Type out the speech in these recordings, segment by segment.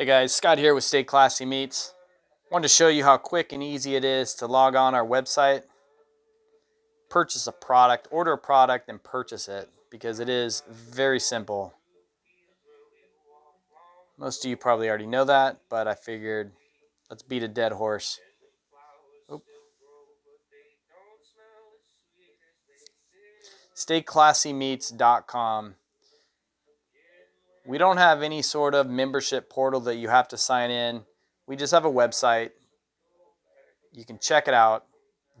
Hey guys, Scott here with Stay Classy Meats. Wanted to show you how quick and easy it is to log on our website, purchase a product, order a product, and purchase it because it is very simple. Most of you probably already know that, but I figured let's beat a dead horse. Oop. StayClassyMeats.com we don't have any sort of membership portal that you have to sign in. We just have a website. You can check it out.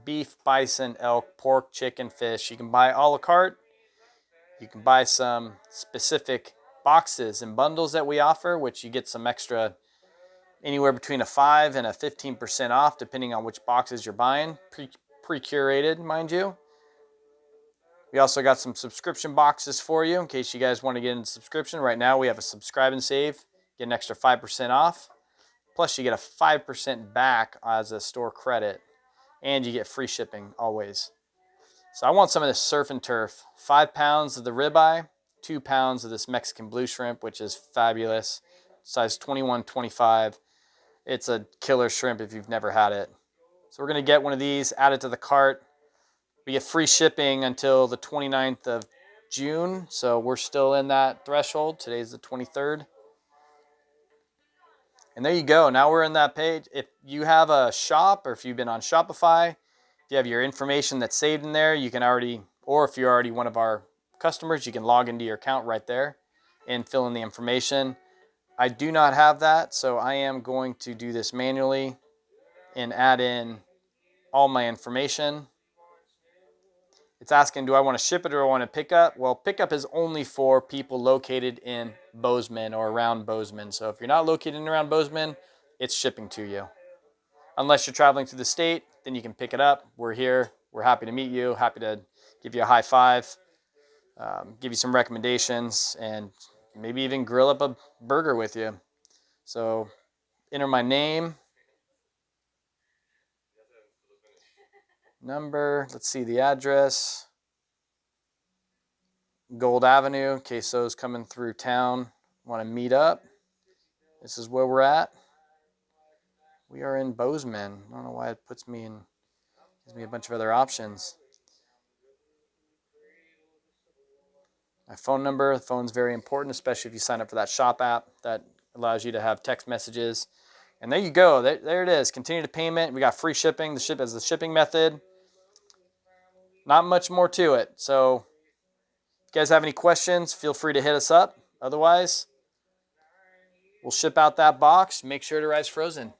Beef, bison, elk, pork, chicken, fish. You can buy a la carte. You can buy some specific boxes and bundles that we offer, which you get some extra anywhere between a 5 and a 15% off, depending on which boxes you're buying. Pre-curated, mind you. We also got some subscription boxes for you in case you guys want to get into subscription. Right now we have a subscribe and save, get an extra 5% off. Plus you get a 5% back as a store credit and you get free shipping always. So I want some of this surf and turf. Five pounds of the ribeye, two pounds of this Mexican blue shrimp, which is fabulous. Size 21, 25. It's a killer shrimp if you've never had it. So we're gonna get one of these, add it to the cart. We get free shipping until the 29th of June, so we're still in that threshold. Today's the 23rd. And there you go. Now we're in that page. If you have a shop or if you've been on Shopify, if you have your information that's saved in there, you can already, or if you're already one of our customers, you can log into your account right there and fill in the information. I do not have that, so I am going to do this manually and add in all my information. It's asking, do I want to ship it or I want to pick up? Well, pickup is only for people located in Bozeman or around Bozeman. So if you're not located in around Bozeman, it's shipping to you. Unless you're traveling to the state, then you can pick it up. We're here. We're happy to meet you. Happy to give you a high five, um, give you some recommendations, and maybe even grill up a burger with you. So enter my name, number, let's see the address. Gold Avenue, in case coming through town want to meet up. This is where we're at. We are in Bozeman. I don't know why it puts me in, gives me a bunch of other options. My phone number, the phone's very important, especially if you sign up for that shop app that allows you to have text messages. And there you go. There, there it is. Continue to payment. We got free shipping. The ship as the shipping method. Not much more to it. So if you guys have any questions, feel free to hit us up. Otherwise, we'll ship out that box. Make sure it arrives frozen.